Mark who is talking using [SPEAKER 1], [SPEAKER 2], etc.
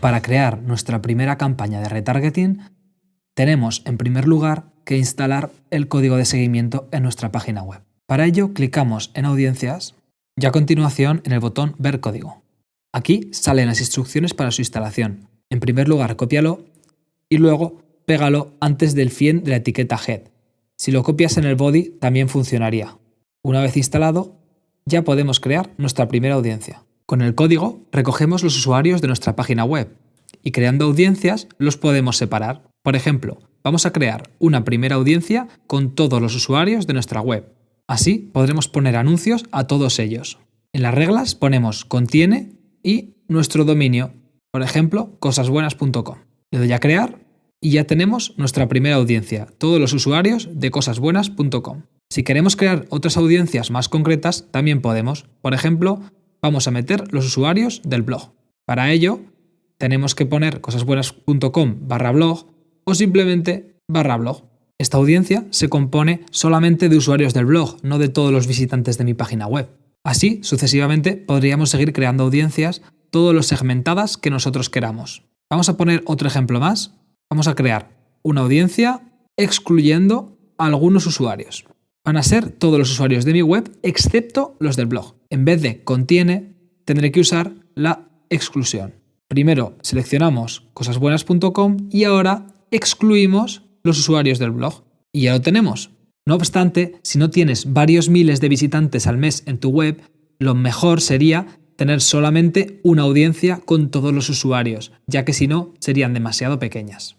[SPEAKER 1] Para crear nuestra primera campaña de retargeting, tenemos en primer lugar que instalar el código de seguimiento en nuestra página web. Para ello clicamos en Audiencias y a continuación en el botón Ver código. Aquí salen las instrucciones para su instalación. En primer lugar, cópialo y luego pégalo antes del fin de la etiqueta head. Si lo copias en el body también funcionaría. Una vez instalado, ya podemos crear nuestra primera audiencia. Con el código recogemos los usuarios de nuestra página web y creando audiencias los podemos separar. Por ejemplo, vamos a crear una primera audiencia con todos los usuarios de nuestra web. Así podremos poner anuncios a todos ellos. En las reglas ponemos contiene y nuestro dominio, por ejemplo, cosasbuenas.com. Le doy a crear y ya tenemos nuestra primera audiencia, todos los usuarios de cosasbuenas.com. Si queremos crear otras audiencias más concretas, también podemos. Por ejemplo, vamos a meter los usuarios del blog. Para ello, tenemos que poner cosasbuenas.com barra blog o simplemente barra blog. Esta audiencia se compone solamente de usuarios del blog, no de todos los visitantes de mi página web. Así, sucesivamente, podríamos seguir creando audiencias todos los segmentadas que nosotros queramos. Vamos a poner otro ejemplo más. Vamos a crear una audiencia excluyendo a algunos usuarios. Van a ser todos los usuarios de mi web excepto los del blog. En vez de contiene, tendré que usar la exclusión. Primero seleccionamos cosasbuenas.com y ahora excluimos los usuarios del blog. Y ya lo tenemos. No obstante, si no tienes varios miles de visitantes al mes en tu web, lo mejor sería tener solamente una audiencia con todos los usuarios, ya que si no, serían demasiado pequeñas.